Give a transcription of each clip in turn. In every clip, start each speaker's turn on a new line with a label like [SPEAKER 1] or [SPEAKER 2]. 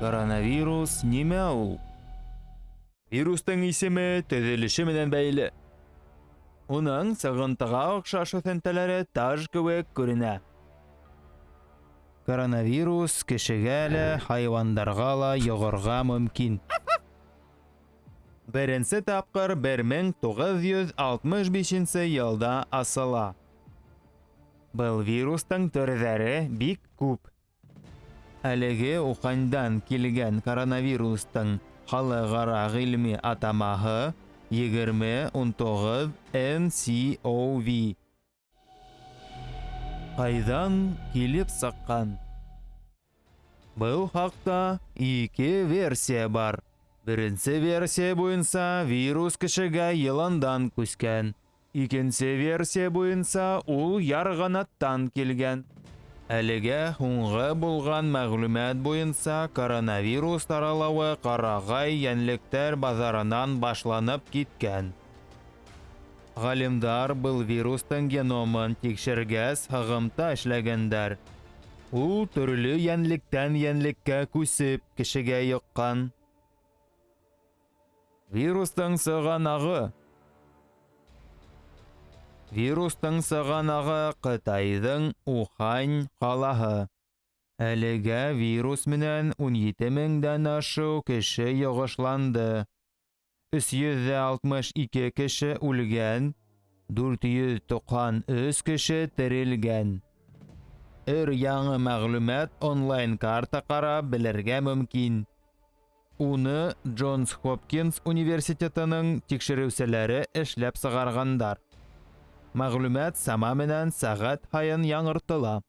[SPEAKER 1] Коронавирус нимә ул? Вирустың исеме төҙөлөшө менән бәйле. Уның сығынтыға оҡшаш үҫентеләре таж кеүек күренә. Коронавирус кешегә лә, хайуандарға ла йоғорға мөмкин. Беренсе тапҡыр 1965 йылда асыла. Был вирустың төрҙәре бик күп. Әлеге Уханьдан килгән коронавирустың халыҡара ғилми атамаһы 2019 NCOV. Ҡайҙан килеп сыҡҡан? Был хаҡта ике версия бар. Бірінші версия бойынша вирус кішіге еландан көскен. Икенсе версия бойынша ол ярғанаттан келген. Әліге ұңғы болған мәғлүмәт бойынша коронавирус таралауы қарағай янліктер базарынан башланып кеткен. Ғалимдар бұл вирустың геномын текшергәс ғығымта эшләгәндәр. Ул төрле янлектән янлеккә күсеп, кешегә йыққан вирустың сығанағы. Вирустың сығанағы қытайдың ухань қаласы әлігі вирус менен 17 меңден ашу кеше йығышланды. 362 кіші үлген 493 кеше тірілген өр яңы мәғлүмәт онлайн карта қарап білерге мүмкін. Уны Джонс Хопкинс университетының тикшереүселәре эшләп сығарғандар. Мәғлүмәт сама менән сәғәт һайын яңыртыла.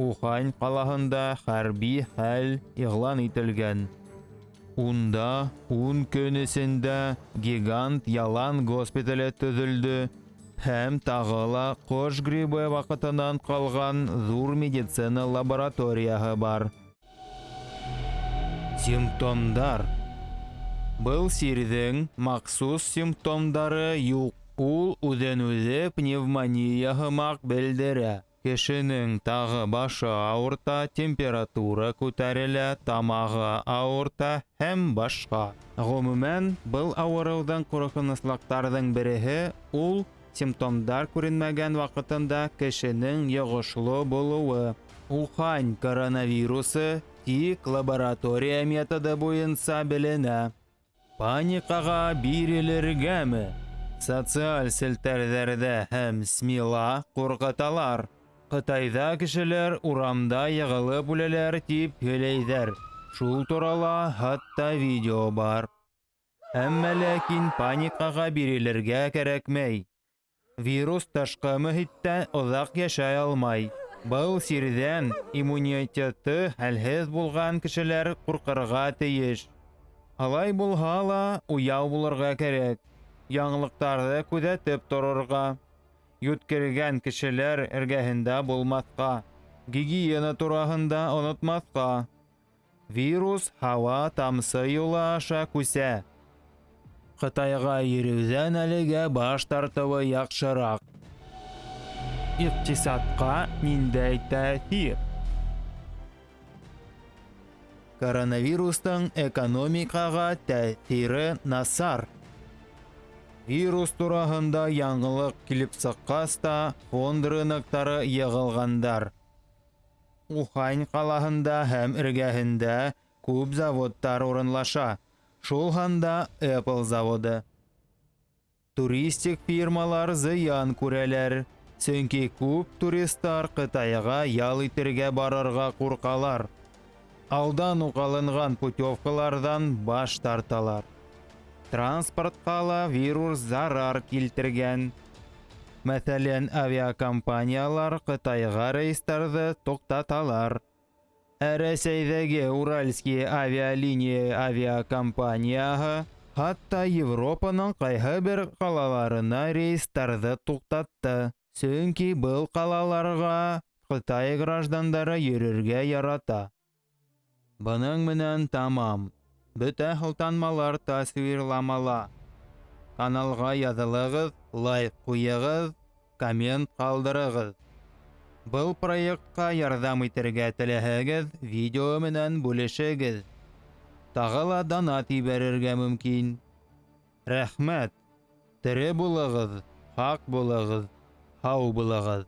[SPEAKER 1] Ухань ҡалаһында хәрби хәл иғлан ителгән. Унда 10 көн гигант ялан госпитале төҙөлдө һәм тағы ла ҡош грибы ваҡытынан ҡалған ҙур медицина лабораторияһы бар. Симптомдар Был сирҙең махсус симптомдары юҡ. Ул үҙен-үҙе пневмония һымаҡ белдерә. Кешенең тағы башы ауырта, температура күтәрелә, тамағы ауырта һәм башҡа. Ғөмүмән, был ауырыуҙың ҡурҡыныслыҡтарҙың береһе ул симптомдар күренмәгән ваҡытында кешенең йоғошло булыуы. Ухань коронавирусы тик лаборатория методы буйынса беленә. Паникаға бирелергәме? Социаль селтәрҙәрҙә һәм СМИла ҡурҡыталар. Ҡытайҙа кешеләр урамда йығылып үләләр тип һөйләйҙәр. Шул турала хатта видео бар. Әммә ләкин паникаға бирелергә кәрәкмәй. Вирус ташҡы мөхиттә оҙаҡ йәшәй алмай. Был сирҙән иммунитеты хәлһеҙ булған кешеләр ҡурҡырға тейеш. Алай булһа ла уяу булырға кәрәк яңылыҡтарҙы күҙәтеп торорға, йүткергән кешеләр эргәһендә булмаҫҡа, гигиена тураһында онотмаҫҡа. Вирус һауа тамсы юлы аша күсә. Ҡытайға йөрөүҙән әлегә баш тартыуы яҡшыраҡ. Иҡтисадҡа ниндәй тәьҫир? Коронавирустың экономикаға тәьҫире насар. Вирус тураһында яңылыҡ килеп сыҡҡас та фонд рыноктары йығылғандар. Ухань ҡалаһында һәм эргәһендә күп заводтар урынлаша. Шул һанда Apple заводы. Туристик фирмалар зыян күрәләр, сөнки күп туристар Ҡытайға ял итергә барырға ҡурҡалар. Алдан уҡ алынған путевкаларҙан баш тарталар. Транспортҡа ла вирус зарар килтергән. Мәҫәлән, авиакомпаниялар Ҡытайға рейстарҙы туҡтаталар. Ә Уральские авиалиния авиакомпанияһы хатта Европаның ҡайһы бер ҡалаларына рейстарҙы туҡтатты. Сөнки был ҡалаларға Ҡытай граждандары йөрөргә ярата. Бының менән тамам. Бөтә һылтанмалар тасвирламала. каналға яҙылығыҙ, лайк ҡуйығыҙ, коммент ҡалдырығыҙ. Был проектҡа ярҙам итергә теләһәгеҙ, видео менән бүлешегеҙ. Тағы ла донат ебәрергә мөмкин. Рәхмәт. Тере булығыҙ, һаҡ булығыҙ, Һау булығыҙ.